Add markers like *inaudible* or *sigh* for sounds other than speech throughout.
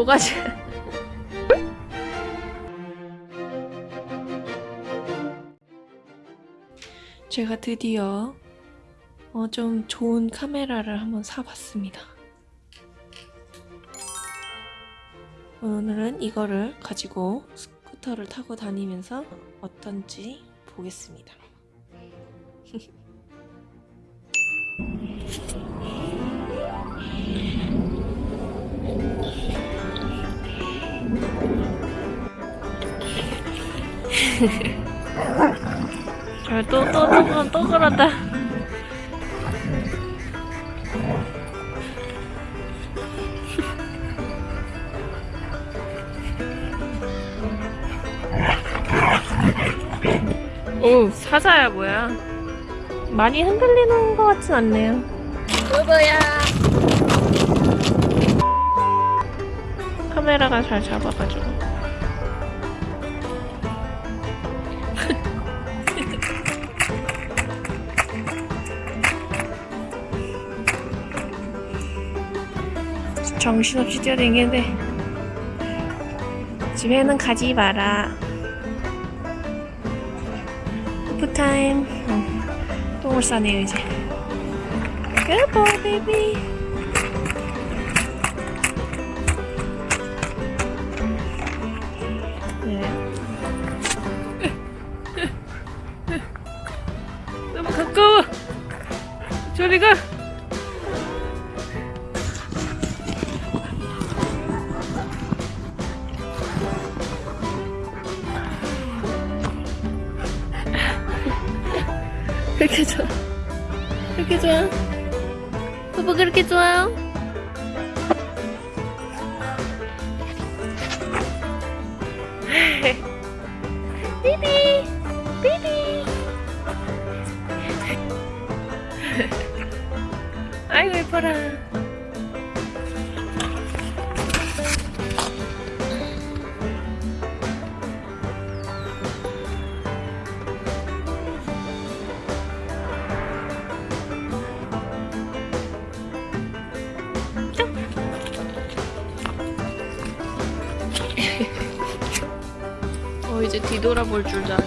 뭐가지? 제가 드디어 어, 좀 좋은 카메라를 한번 사봤습니다. 오늘은 이거를 가지고 스쿠터를 타고 다니면서 어떤지 보겠습니다. *laughs* 아, 또, 또, 또, 또 그런다. 오, 사자야, 뭐야. 많이 흔들리는 것 같진 않네요. 여보야. 카메라가 잘 잡아가지고. 정신없이 뛰어다니는데 집에는 가지 마라. 오프타임. 어, 똥을 싸네요 이제. Good boy baby 그렇게 좋아. 그렇게 좋아. 오빠 그렇게 좋아요? 비비! 비비! 아이고 예뻐라. 이제 뒤돌아볼 줄도 아네.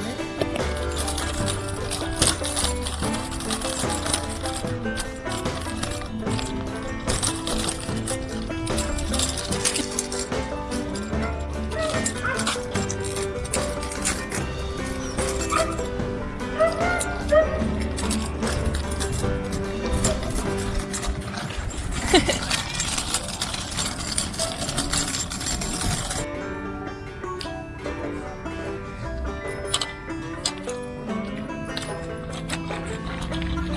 *laughs*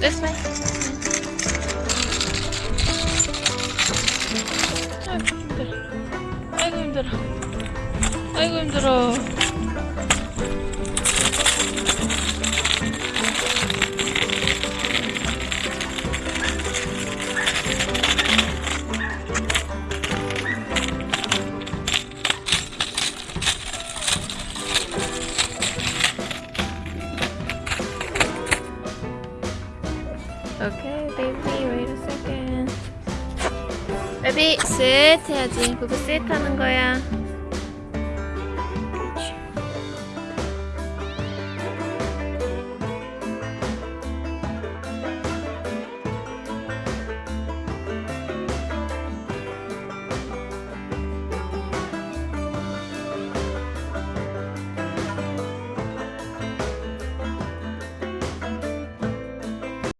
This way. 아이고 힘들어. 아이고 힘들어. 아이고 힘들어. 셋 해야지. 그거 셋 하는 거야.